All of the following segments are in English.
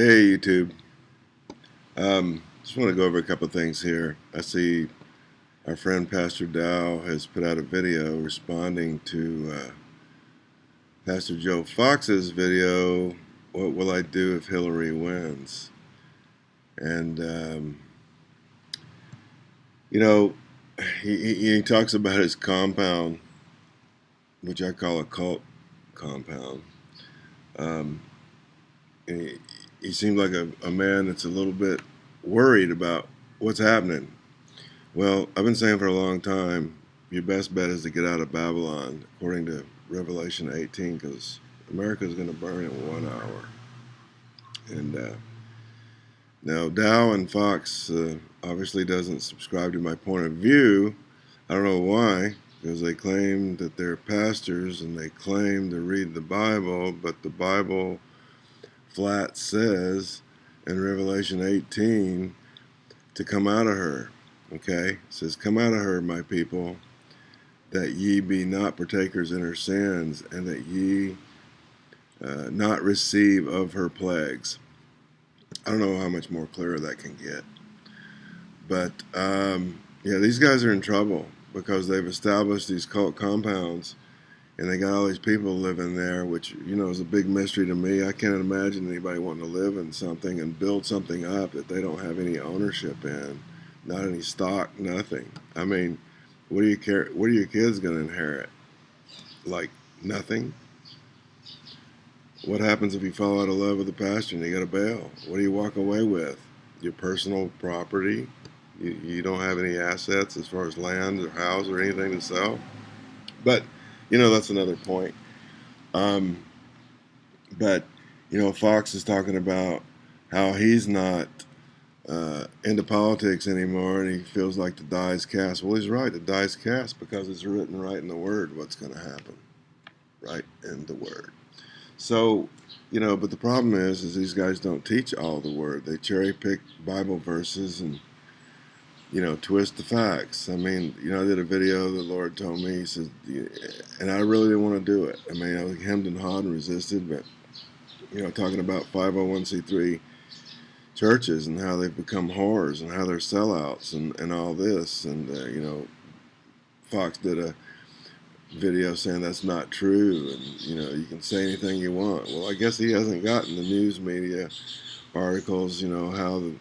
Hey YouTube. Um, just want to go over a couple things here. I see our friend Pastor Dow has put out a video responding to uh, Pastor Joe Fox's video, What Will I Do If Hillary Wins? And, um, you know, he, he, he talks about his compound, which I call a cult compound. Um, he, seemed like a, a man that's a little bit worried about what's happening. Well, I've been saying for a long time, your best bet is to get out of Babylon, according to Revelation 18, because America is going to burn in one hour. And uh, now Dow and Fox uh, obviously doesn't subscribe to my point of view. I don't know why, because they claim that they're pastors and they claim to read the Bible, but the Bible flat says in Revelation 18 to come out of her. Okay? It says, Come out of her, my people, that ye be not partakers in her sins, and that ye uh, not receive of her plagues. I don't know how much more clear that can get. But, um, yeah, these guys are in trouble because they've established these cult compounds and they got all these people living there, which you know is a big mystery to me. I can't imagine anybody wanting to live in something and build something up that they don't have any ownership in, not any stock, nothing. I mean, what do you care? What are your kids going to inherit? Like nothing. What happens if you fall out of love with the pastor and you got to bail? What do you walk away with? Your personal property. You, you don't have any assets as far as land or house or anything to sell. But you know, that's another point. Um, but, you know, Fox is talking about how he's not uh, into politics anymore and he feels like the die is cast. Well, he's right. The die is cast because it's written right in the Word what's going to happen. Right in the Word. So, you know, but the problem is, is these guys don't teach all the Word. They cherry pick Bible verses and you know, twist the facts. I mean, you know, I did a video. The Lord told me, He said, and I really didn't want to do it. I mean, I was hemmed and hawed and resisted, but you know, talking about 501c3 churches and how they've become whores and how they're sellouts and and all this, and uh, you know, Fox did a video saying that's not true, and you know, you can say anything you want. Well, I guess he hasn't gotten the news media articles, you know, how the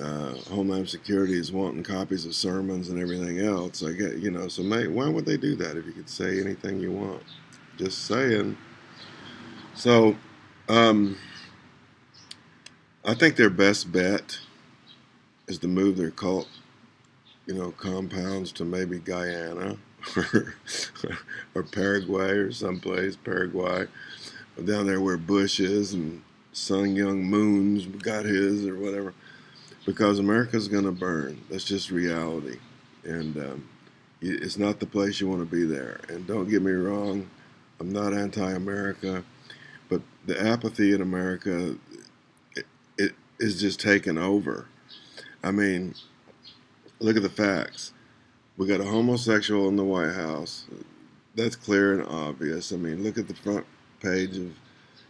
uh, Homeland Security is wanting copies of sermons and everything else. I get, you know, so why would they do that if you could say anything you want? Just saying. So, um, I think their best bet is to move their cult, you know, compounds to maybe Guyana or, or Paraguay or someplace, Paraguay, down there where Bush is and Sun Myung Moon's got his or whatever because America's going to burn. That's just reality. And um, it's not the place you want to be there. And don't get me wrong, I'm not anti-America, but the apathy in America it, it is just taken over. I mean, look at the facts. We got a homosexual in the White House. That's clear and obvious. I mean, look at the front page of,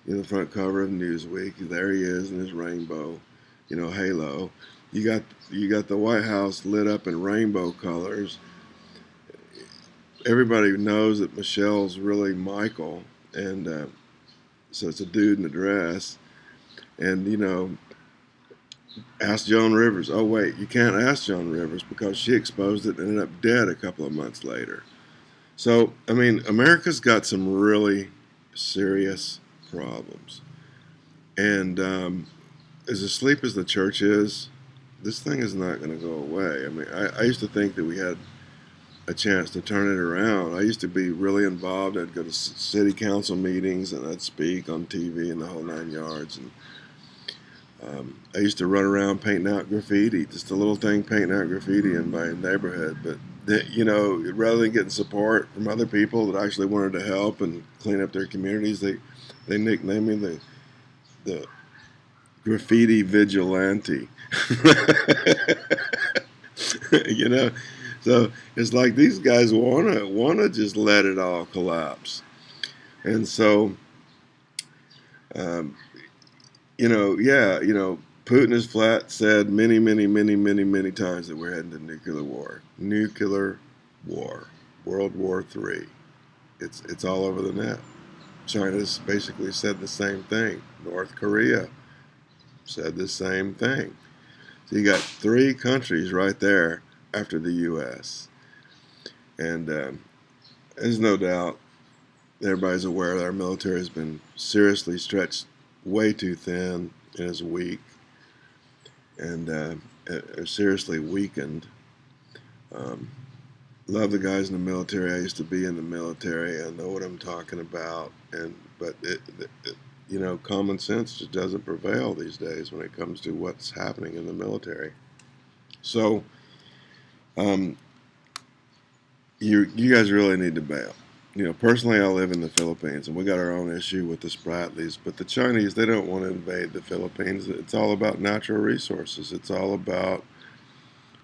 you know, the front cover of Newsweek. There he is in his rainbow you know, halo. You got you got the White House lit up in rainbow colors. Everybody knows that Michelle's really Michael, and uh, so it's a dude in a dress. And you know, ask Joan Rivers. Oh wait, you can't ask Joan Rivers because she exposed it and ended up dead a couple of months later. So I mean, America's got some really serious problems, and um, as asleep as the church is, this thing is not going to go away. I mean, I, I, used to think that we had a chance to turn it around. I used to be really involved. I'd go to city council meetings and I'd speak on TV and the whole nine yards. And um, I used to run around painting out graffiti, just a little thing painting out graffiti in my neighborhood. But the, you know, rather than getting support from other people that actually wanted to help and clean up their communities, they they nicknamed me the the graffiti vigilante. you know, so it's like these guys wanna wanna just let it all collapse, and so um, you know, yeah, you know, Putin has flat said many, many, many, many, many times that we're heading to nuclear war. Nuclear war. World War Three. It's it's all over the net. China's basically said the same thing. North Korea said the same thing. So you got three countries right there after the U.S. And um, there's no doubt everybody's aware that our military has been seriously stretched way too thin and is weak and uh, seriously weakened. Um, love the guys in the military. I used to be in the military. I know what I'm talking about. And but it, it, you know, common sense just doesn't prevail these days when it comes to what's happening in the military. So, um, you you guys really need to bail. You know, personally, I live in the Philippines, and we got our own issue with the Spratlys. But the Chinese, they don't want to invade the Philippines. It's all about natural resources. It's all about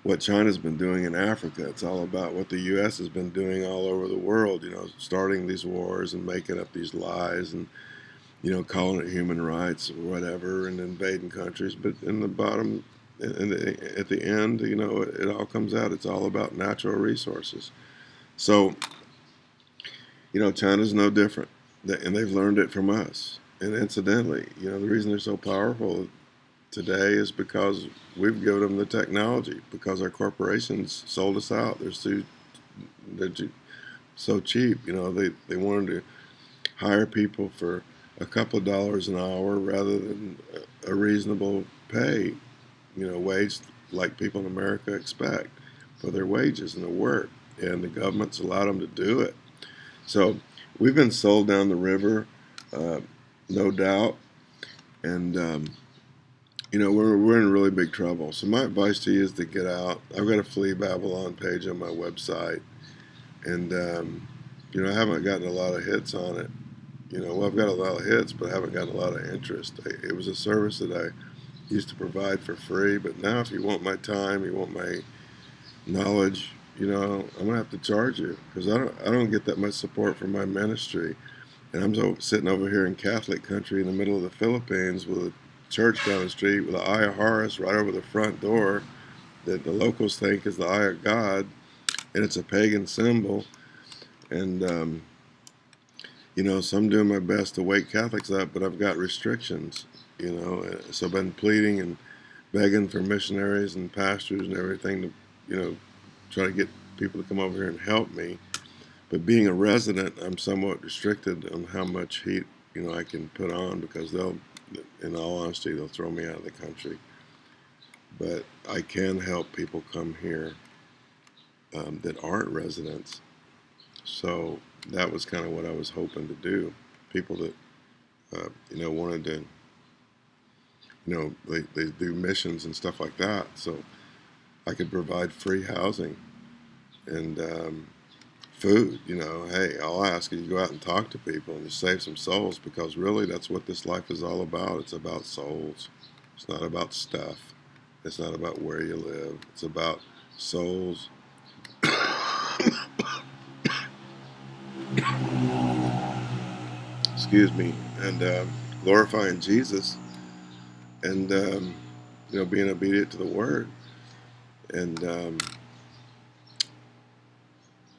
what China's been doing in Africa. It's all about what the U.S. has been doing all over the world. You know, starting these wars and making up these lies and you know calling it human rights or whatever and invading countries. But in the bottom, in the, at the end, you know, it, it all comes out. It's all about natural resources. So, you know, China's no different, and they've learned it from us. And incidentally, you know, the reason they're so powerful today is because we've given them the technology because our corporations sold us out. They're so, they're so cheap. You know, they, they wanted to hire people for a couple of dollars an hour rather than a reasonable pay, you know, wage like people in America expect for their wages and their work. And the government's allowed them to do it. So we've been sold down the river, uh, no doubt. And, um, you know, we're, we're in really big trouble. So my advice to you is to get out. I've got a Flee Babylon page on my website. And, um, you know, I haven't gotten a lot of hits on it. You know, well, I've got a lot of hits, but I haven't gotten a lot of interest. It was a service that I used to provide for free, but now if you want my time, you want my knowledge, you know, I'm gonna have to charge you because I don't, I don't get that much support from my ministry, and I'm so, sitting over here in Catholic country in the middle of the Philippines with a church down the street with an eye of Horus right over the front door that the locals think is the eye of God, and it's a pagan symbol. And, um, you know, so I'm doing my best to wake Catholics up, but I've got restrictions, you know. So I've been pleading and begging for missionaries and pastors and everything to, you know, try to get people to come over here and help me. But being a resident, I'm somewhat restricted on how much heat, you know, I can put on because they'll in all honesty, they'll throw me out of the country. But I can help people come here um, that aren't residents. So that was kind of what I was hoping to do. People that, uh, you know, wanted to, you know, they, they do missions and stuff like that. So I could provide free housing and um, food. You know, hey, all I ask is you go out and talk to people and you save some souls because really that's what this life is all about. It's about souls. It's not about stuff. It's not about where you live. It's about souls. Excuse me. And uh, glorifying Jesus and, um, you know, being obedient to the word. And, um,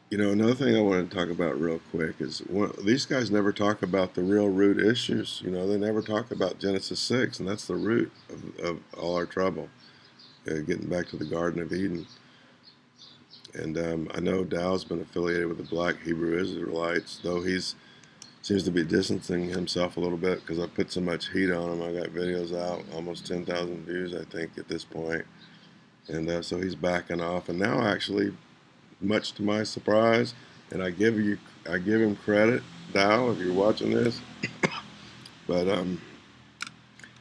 you know, another thing I want to talk about real quick is one, these guys never talk about the real root issues. You know, they never talk about Genesis 6, and that's the root of, of all our trouble, uh, getting back to the Garden of Eden. And um, I know Dow's been affiliated with the Black Hebrew Israelites, though he's seems to be distancing himself a little bit because I put so much heat on him. I got videos out, almost 10,000 views, I think, at this point. And uh, so he's backing off. And now, actually, much to my surprise, and I give you I give him credit, Dow, if you're watching this. but um,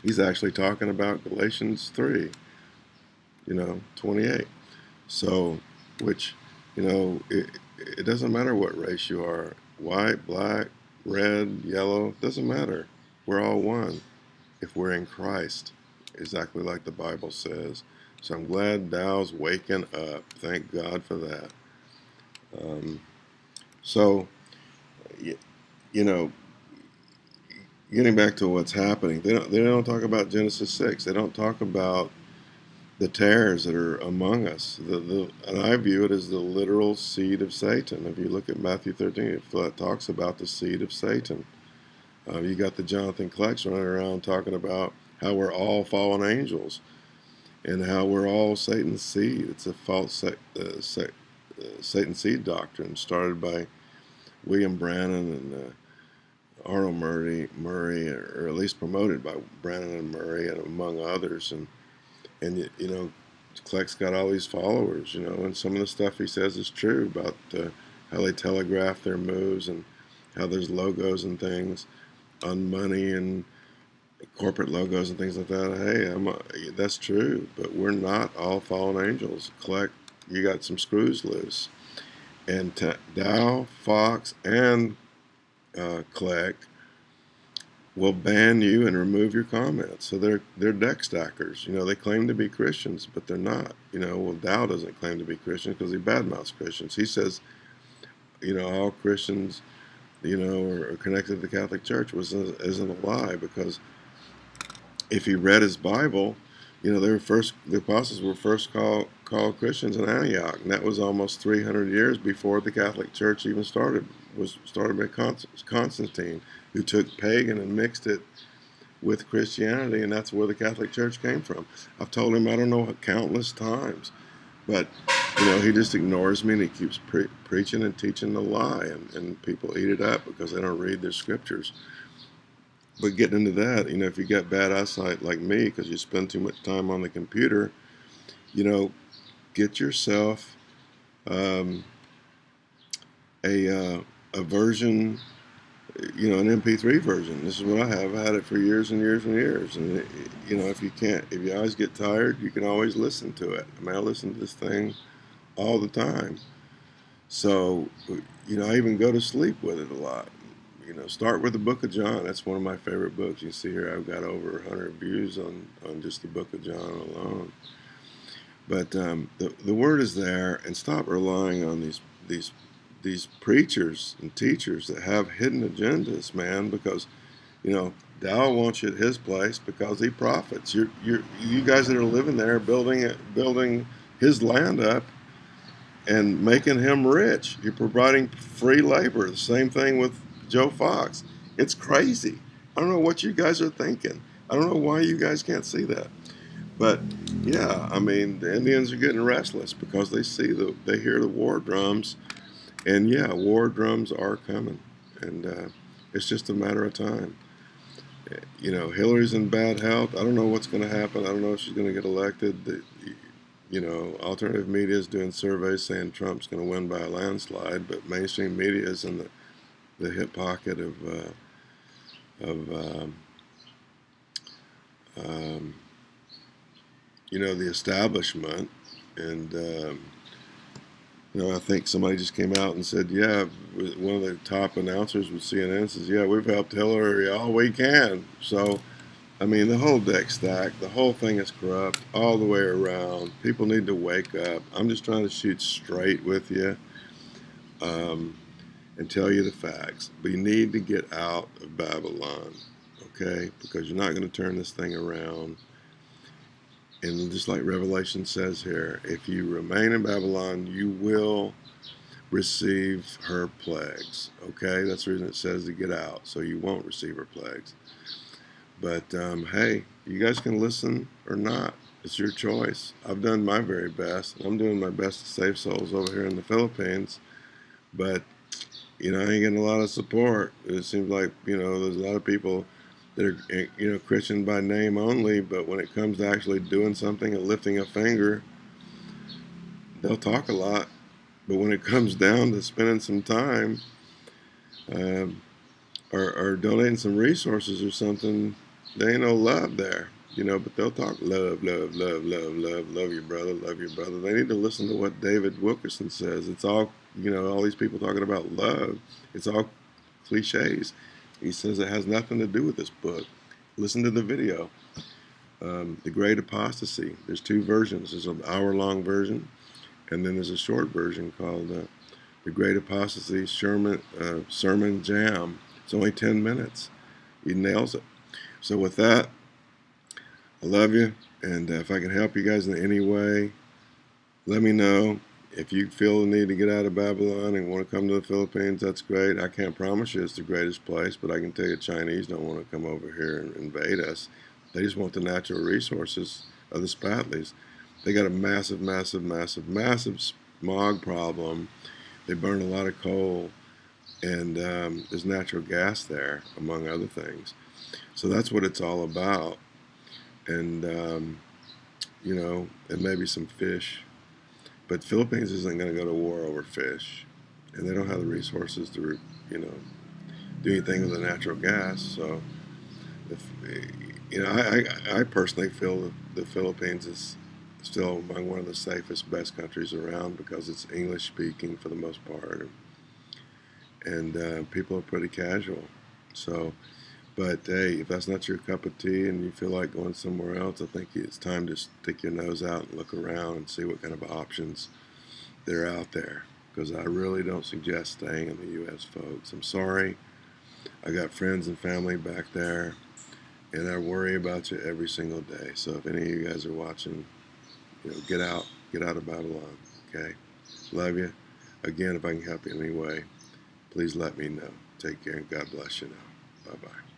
he's actually talking about Galatians three, you know, 28. So, which you know, it, it doesn't matter what race you are, white, black, red, yellow, doesn't matter. We're all one if we're in Christ, exactly like the Bible says. So I'm glad Dow's waking up. Thank God for that. Um, so, you, you know, getting back to what's happening, they don't they don't talk about Genesis six. They don't talk about the tares that are among us. The, the, and I view it as the literal seed of Satan. If you look at Matthew 13, it talks about the seed of Satan. Uh, you got the Jonathan Klecks running around talking about how we're all fallen angels and how we're all Satan's seed. It's a false uh, uh, Satan seed doctrine started by William Branham and uh, Arnold Murray, Murray, or at least promoted by Branham and Murray, and among others. And and you know, Kleck's got all these followers, you know, and some of the stuff he says is true about uh, how they telegraph their moves and how there's logos and things on money and corporate logos and things like that. Hey, I'm a, that's true, but we're not all fallen angels. Kleck, you got some screws loose, and Dow, Fox, and uh, Kleck will ban you and remove your comments. So they're they're deck stackers. You know, they claim to be Christians, but they're not. You know, well Dow doesn't claim to be Christian because he badmouths Christians. He says, you know, all Christians, you know, are, connected to the Catholic Church, was isn't a lie because if he read his Bible, you know, they were first the apostles were first called called Christians in Antioch, and that was almost 300 years before the Catholic Church even started was started by Constantine who took pagan and mixed it with Christianity, and that's where the Catholic Church came from. I've told him I don't know countless times, but you know he just ignores me and he keeps pre preaching and teaching the lie, and, and people eat it up because they don't read their scriptures. But getting into that, you know, if you got bad eyesight like me because you spend too much time on the computer, you know, get yourself um, a uh, a version you know, an MP3 version. This is what I have. I had it for years and years and years. And, it, you know, if you can't, if your eyes get tired, you can always listen to it. I mean, I listen to this thing all the time. So, you know, I even go to sleep with it a lot. You know, start with the Book of John. That's one of my favorite books. You see here, I've got over 100 views on, on just the Book of John alone. But um, the, the word is there, and stop relying on these these these preachers and teachers that have hidden agendas, man, because you know Dow wants you at his place because he profits. You're, you're, you guys that are living there, building it, building his land up, and making him rich. You're providing free labor. The same thing with Joe Fox. It's crazy. I don't know what you guys are thinking. I don't know why you guys can't see that. But yeah, I mean, the Indians are getting restless because they see the, they hear the war drums and yeah, war drums are coming, and uh, it's just a matter of time. You know, Hillary's in bad health. I don't know what's going to happen. I don't know if she's going to get elected. The, you know, alternative media is doing surveys saying Trump's going to win by a landslide, but mainstream media is in the, the hip pocket of uh, of um, um, you know the establishment and um, you know, I think somebody just came out and said, yeah, one of the top announcers with CNN says, yeah, we've helped Hillary all we can. So, I mean, the whole deck stack, the whole thing is corrupt all the way around. People need to wake up. I'm just trying to shoot straight with you um, and tell you the facts. We need to get out of Babylon, okay? Because you're not going to turn this thing around. And just like Revelation says here, if you remain in Babylon, you will receive her plagues. Okay, that's the reason it says to get out, so you won't receive her plagues. But um, hey, you guys can listen or not. It's your choice. I've done my very best. I'm doing my best to save souls over here in the Philippines. But, you know, I ain't getting a lot of support. It seems like, you know, there's a lot of people that are eh, you know Christian by name only, but when it comes to actually doing something and lifting a finger, they'll talk a lot. But when it comes down to spending some time um, or, or donating some resources or something, there ain't no love there. You know, but they'll talk love, love, love, love, love, love your brother, love your brother. They need to listen to what David Wilkerson says. It's all, you know, all these people talking about love. It's all cliches. He says it has nothing to do with this book. Listen to the video. Um, the Great Apostasy. There's two versions. There's an hour-long version, and then there's a short version called uh, The Great Apostasy Sermon, uh, Sermon Jam. It's only 10 minutes. he nails it. So with that, I love you, and if I can help you guys in any way, let me know. If you feel the need to get out of Babylon and want to come to the Philippines, that's great. I can't promise you it's the greatest place, but I can tell you Chinese don't want to come over here and invade us. They just want the natural resources of the Spratlys. They got a massive, massive, massive, massive smog problem. They burn a lot of coal, and um, there's natural gas there, among other things. So that's what it's all about. And, um, you know, and maybe some fish. But Philippines isn't going to go to war over fish. And they don't have the resources to, you know, do anything with the natural gas. So, if, you know, I, I, personally feel the Philippines is still among one of the safest, best countries around because it's English speaking for the most part, and uh, people are pretty casual. So, but hey, if that's not your cup of tea and you feel like going somewhere else, I think it's time to stick your nose out and look around and see what kind of options there are out there. Because I really don't suggest staying in the U.S., folks. I'm sorry. I got friends and family back there, and I worry about you every single day. So if any of you guys are watching, you know, get out, get out of Babylon. Okay, love you. Again, if I can help you in any way, please let me know. Take care and God bless you now. Bye bye.